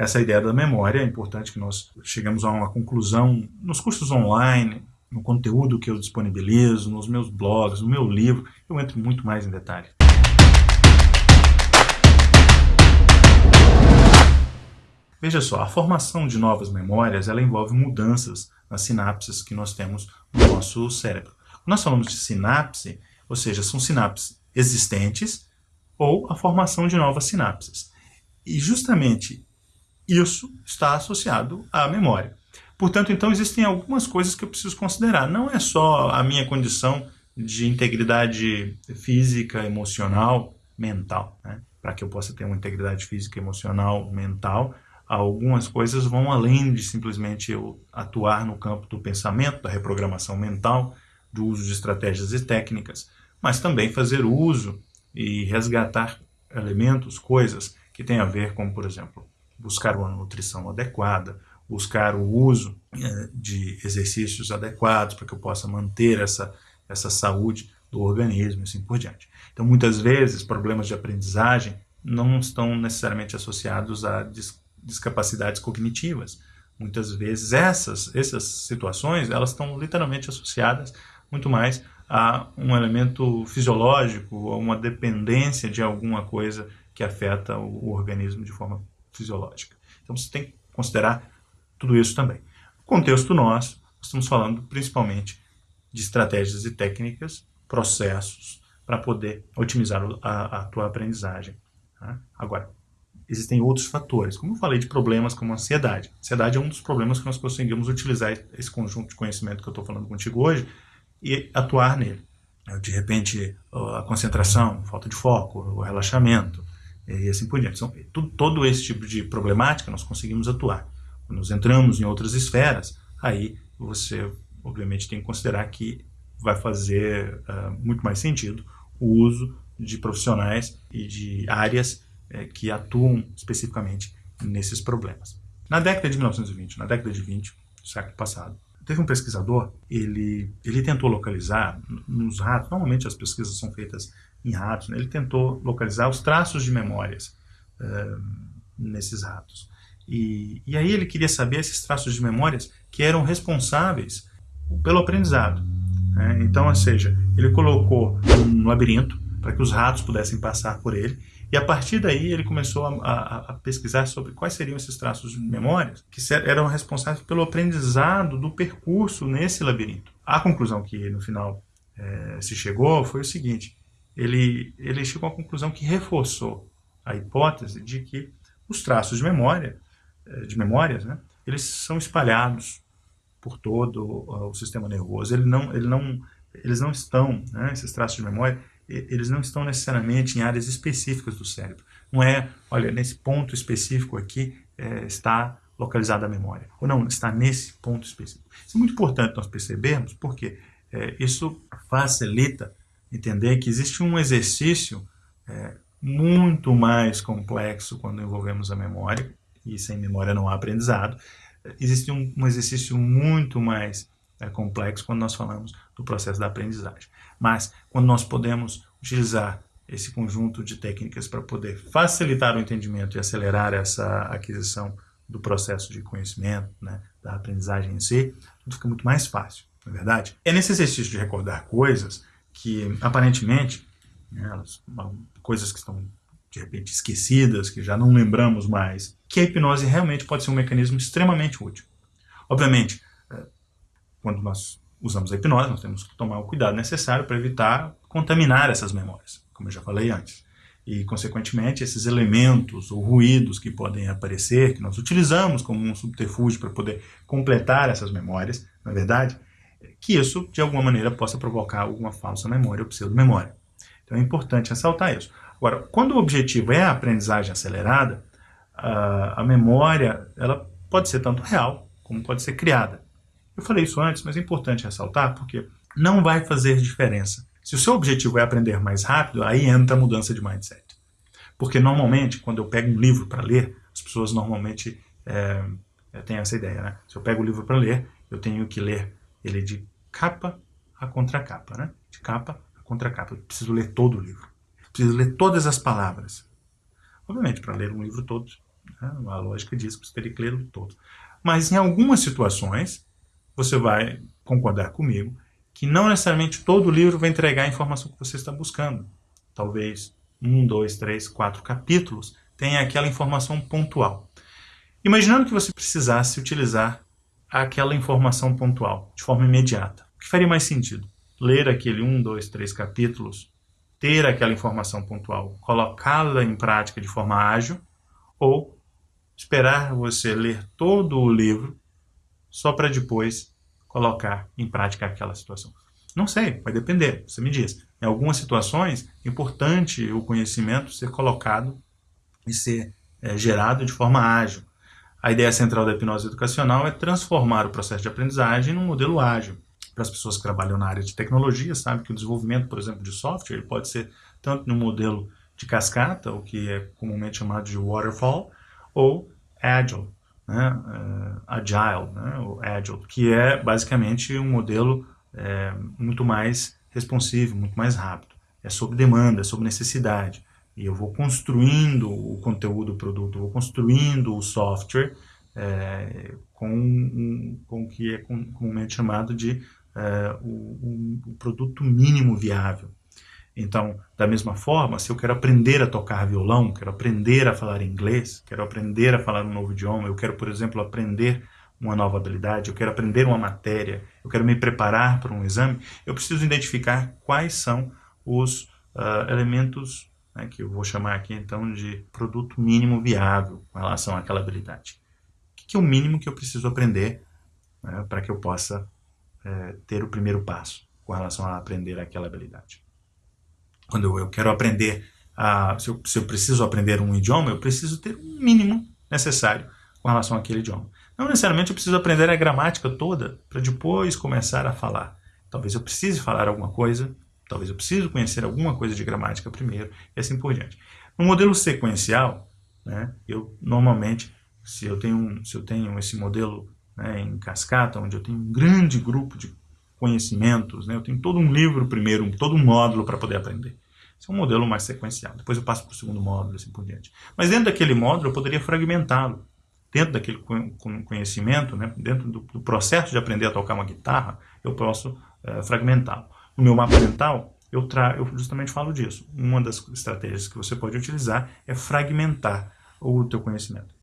essa ideia da memória. É importante que nós chegamos a uma conclusão nos cursos online, no conteúdo que eu disponibilizo, nos meus blogs, no meu livro. Eu entro muito mais em detalhe. Veja só, a formação de novas memórias ela envolve mudanças nas sinapses que nós temos no nosso cérebro. Nós falamos de sinapse, ou seja, são sinapses existentes ou a formação de novas sinapses. E justamente isso está associado à memória. Portanto, então, existem algumas coisas que eu preciso considerar. Não é só a minha condição de integridade física, emocional, mental. Né? Para que eu possa ter uma integridade física, emocional, mental, algumas coisas vão além de simplesmente eu atuar no campo do pensamento, da reprogramação mental, do uso de estratégias e técnicas, mas também fazer uso e resgatar elementos, coisas que têm a ver com, por exemplo, buscar uma nutrição adequada, buscar o uso eh, de exercícios adequados para que eu possa manter essa, essa saúde do organismo e assim por diante. Então, muitas vezes, problemas de aprendizagem não estão necessariamente associados a discapacidades cognitivas. Muitas vezes essas, essas situações elas estão literalmente associadas muito mais a um elemento fisiológico, a uma dependência de alguma coisa que afeta o organismo de forma fisiológica. Então você tem que considerar tudo isso também. No contexto nosso, estamos falando principalmente de estratégias e técnicas, processos, para poder otimizar a, a tua aprendizagem. Tá? Agora, existem outros fatores. Como eu falei de problemas como ansiedade. Ansiedade é um dos problemas que nós conseguimos utilizar esse conjunto de conhecimento que eu estou falando contigo hoje e atuar nele. De repente, a concentração, falta de foco, o relaxamento e assim por diante. Então, todo esse tipo de problemática nós conseguimos atuar. Quando nós entramos em outras esferas, aí você, obviamente, tem que considerar que vai fazer uh, muito mais sentido o uso de profissionais e de áreas é, que atuam especificamente nesses problemas. Na década de 1920, na década de 20, do século passado, teve um pesquisador, ele, ele tentou localizar nos ratos, normalmente as pesquisas são feitas em ratos, né? ele tentou localizar os traços de memórias uh, nesses ratos. E, e aí ele queria saber esses traços de memórias que eram responsáveis pelo aprendizado. Né? Então, ou seja, ele colocou um labirinto para que os ratos pudessem passar por ele e a partir daí ele começou a, a, a, pesquisar sobre quais seriam esses traços de memórias que eram responsáveis pelo aprendizado do percurso nesse labirinto. A conclusão que no final é, se chegou foi o seguinte, ele, ele chegou à conclusão que reforçou a hipótese de que os traços de memória, é, de memórias, né, eles são espalhados por todo o sistema nervoso. Ele não, ele não, eles não estão, né, esses traços de memória, eles não estão necessariamente em áreas específicas do cérebro. Não é, olha, nesse ponto específico aqui é, está localizada a memória. Ou não, está nesse ponto específico. Isso é muito importante nós percebermos, porque é, isso facilita entender que existe um exercício é, muito mais complexo quando envolvemos a memória, e sem memória não há aprendizado. Existe um, um exercício muito mais é, complexo quando nós falamos do processo da aprendizagem. Mas quando nós podemos utilizar esse conjunto de técnicas para poder facilitar o entendimento e acelerar essa aquisição do processo de conhecimento, né, da aprendizagem em si, tudo fica muito mais fácil, não é verdade? É nesse exercício de recordar coisas que, aparentemente, né, coisas que estão de repente esquecidas, que já não lembramos mais, que a hipnose realmente pode ser um mecanismo extremamente útil. Obviamente, eh, quando nós usamos a hipnose, nós temos que tomar o cuidado necessário para evitar contaminar essas memórias, como eu já falei antes. E, consequentemente, esses elementos ou ruídos que podem aparecer, que nós utilizamos como um subterfúgio para poder completar essas memórias, na verdade, que isso, de alguma maneira, possa provocar alguma falsa memória ou pseudo-memória. Então é importante ressaltar isso. Agora, quando o objetivo é a aprendizagem acelerada, a, a memória ela pode ser tanto real como pode ser criada. Eu falei isso antes, mas é importante ressaltar porque não vai fazer diferença. Se o seu objetivo é aprender mais rápido, aí entra a mudança de mindset. Porque normalmente, quando eu pego um livro para ler, as pessoas normalmente é, têm essa ideia, né? Se eu pego o livro para ler, eu tenho que ler ele de capa a contracapa, né? De capa a contracapa. Eu preciso ler todo o livro. Eu preciso ler todas as palavras. Obviamente, para ler um livro todo, Né? A lógica diz que você teria que ler todo. Mas em algumas situações, você vai concordar comigo que não necessariamente todo livro vai entregar a informação que você está buscando. Talvez um, dois, três, quatro capítulos tenha aquela informação pontual. Imaginando que você precisasse utilizar aquela informação pontual de forma imediata, o que faria mais sentido? Ler aquele um, dois, três capítulos, ter aquela informação pontual, colocá-la em prática de forma ágil, ou esperar você ler todo o livro só para depois colocar em prática aquela situação? Não sei, vai depender, você me diz. Em algumas situações, é importante o conhecimento ser colocado e ser é, gerado de forma ágil. A ideia central da hipnose educacional é transformar o processo de aprendizagem num modelo ágil. Para as pessoas que trabalham na área de tecnologia, sabe que o desenvolvimento, por exemplo, de software pode ser tanto no modelo de cascata, o que é comumente chamado de waterfall, ou agile, né? uh, agile, né? o agile, que é basicamente um modelo é, muito mais responsivo, muito mais rápido. É sob demanda, é sob necessidade. E eu vou construindo o conteúdo do produto, vou construindo o software é, com, um, com o que é comumente chamado de é, o, o, produto mínimo viável. Então, da mesma forma, se eu quero aprender a tocar violão, quero aprender a falar inglês, quero aprender a falar um novo idioma, eu quero, por exemplo, aprender uma nova habilidade, eu quero aprender uma matéria, eu quero me preparar para um exame, eu preciso identificar quais são os uh, elementos né, que eu vou chamar aqui então de produto mínimo viável com relação àquela habilidade. O que é o mínimo que eu preciso aprender né, para que eu possa é, ter o primeiro passo com relação a aprender aquela habilidade? Quando eu quero aprender, a, se, eu, se eu preciso aprender um idioma, eu preciso ter o mínimo necessário com relação àquele idioma. Não necessariamente eu preciso aprender a gramática toda para depois começar a falar. Talvez eu precise falar alguma coisa, talvez eu precise conhecer alguma coisa de gramática primeiro, e assim por diante. No modelo sequencial, né, eu normalmente, se eu tenho, se eu tenho esse modelo né, em cascata, onde eu tenho um grande grupo de conhecimentos, né, eu tenho todo um livro primeiro, todo um módulo para poder aprender. Esse é um modelo mais sequencial. Depois eu passo para o segundo módulo, assim por diante. Mas dentro daquele módulo eu poderia fragmentá-lo dentro daquele conhecimento, né, dentro do, do, processo de aprender a tocar uma guitarra, eu posso é, fragmentá-lo. No meu mapa mental, eu, eu justamente falo disso. Uma das estratégias que você pode utilizar é fragmentar o teu conhecimento.